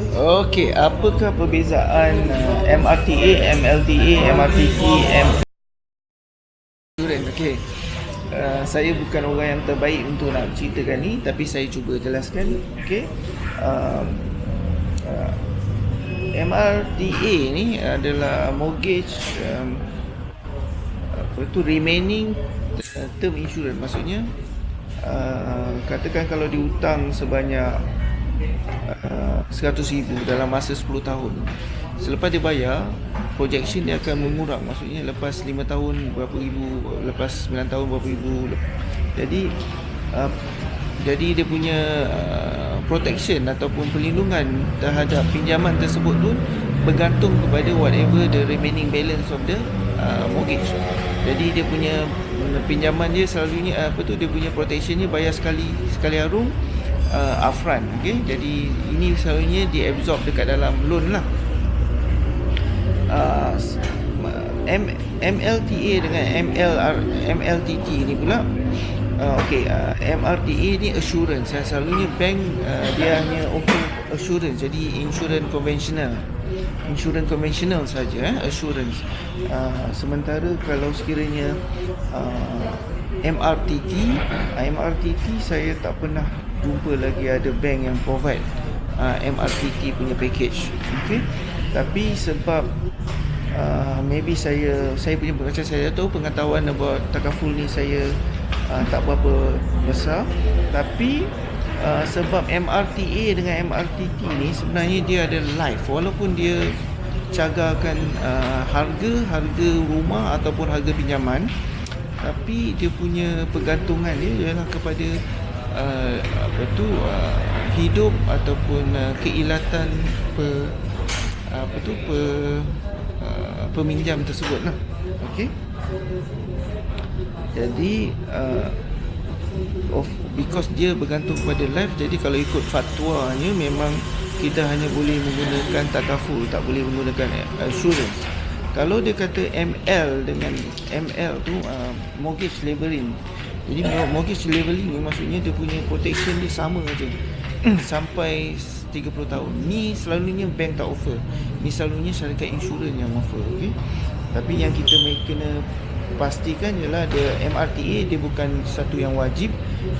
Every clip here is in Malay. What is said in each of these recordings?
Okey, apakah perbezaan uh, MRTA, MLTA, MRTT, M Okey. Uh, saya bukan orang yang terbaik untuk nak ceritakan ni tapi saya cuba jelaskan okey um, uh, MRTA ni adalah mortgage um, apa tu remaining uh, term insurance maksudnya uh, katakan kalau dihutang sebanyak uh, 100,000 dalam masa 10 tahun. Selepas dia bayar projection dia akan mengurang maksudnya lepas 5 tahun berapa ribu lepas 9 tahun berapa ribu. Jadi uh, jadi dia punya uh, protection ataupun perlindungan terhadap pinjaman tersebut tu bergantung kepada whatever the remaining balance of the uh, mortgage. Jadi dia punya pinjaman dia selalunya apa tu dia punya protection ni bayar sekali sekali harum uh, upfront okey jadi ini selalunya diabsorb dekat dalam loan lah. Uh, M, MLTA dengan MLR, MLTT ni pula. Uh, okay, uh, MRTA ni assurance. Selalunya bank uh, dia hanya offer assurance jadi insurance konvensional insurance konvensional saja eh, assurance uh, sementara kalau sekiranya uh, MRTT uh, MRTT saya tak pernah jumpa lagi ada bank yang provide uh, MRTT punya package okay? tapi sebab uh, maybe saya saya punya macam saya tahu pengetahuan about takaful ni saya uh, tak berapa besar tapi uh, sebab MRTA dengan MRTT ni sebenarnya dia ada live. Walaupun dia cagarkan uh, harga harga rumah ataupun harga pinjaman tapi dia punya pergantungan dia ialah kepada uh, apa tu uh, hidup ataupun uh, keilatan per apa tu per uh, peminjam tersebut lah okey? Jadi uh, of because dia bergantung kepada life jadi kalau ikut fatwanya memang kita hanya boleh menggunakan takaful tak boleh menggunakan insurance. Kalau dia kata ML dengan ML tu uh, mortgage leveling jadi mortgage leveling ni maksudnya dia punya protection dia sama aja sampai 30 tahun. Ni selalunya bank tak offer. Ni selalunya syarikat insurans yang offer okay? tapi yang kita kena pastikan ialah ada MRTA dia bukan satu yang wajib.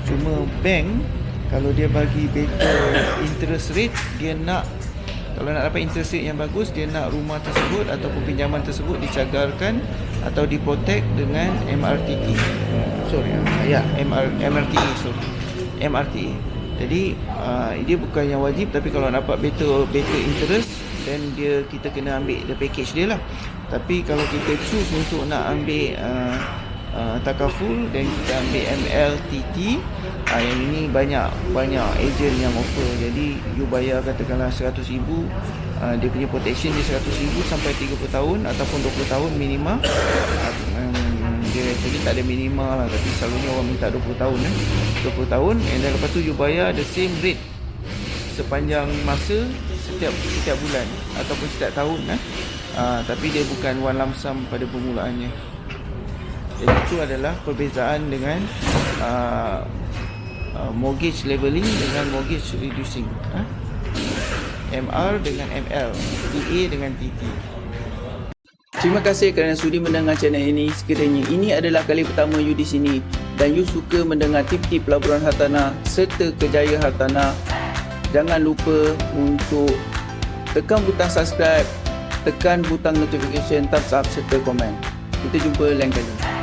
Cuma bank kalau dia bagi better interest rate dia nak kalau nak dapat interest rate yang bagus dia nak rumah tersebut ataupun pinjaman tersebut dicagarkan atau diprotect dengan MRTT sorry ya MR, MRTA sorry. MRTA jadi uh, dia bukan yang wajib tapi kalau dapat better better interest then dia kita kena ambil the package dia lah. Tapi kalau kita choose untuk nak ambil uh, uh, takaful dan kita ambil MLTT uh, yang ini banyak banyak agent yang offer. Jadi you bayar katakanlah 100,000 uh, dia punya protection dia 100,000 sampai 30 tahun ataupun 20 tahun minima. Uh, dia actually tak ada minima lah. Tapi selalunya orang minta 20 tahun eh. 20 tahun and then lepas tu you bayar the same rate sepanjang masa setiap setiap bulan ataupun setiap tahun eh. Uh, tapi dia bukan one lump sum pada permulaannya. Jadi itu adalah perbezaan dengan uh, uh, mortgage leveling dengan mortgage reducing eh? MR dengan ML DA dengan TT Terima kasih kerana sudi mendengar channel ini. Sekiranya ini adalah kali pertama you di sini dan you suka mendengar tip-tip pelaburan hartanah serta kejayaan hartanah, jangan lupa untuk tekan butang subscribe, tekan butang notification, thumbs up serta komen. Kita jumpa lain kali.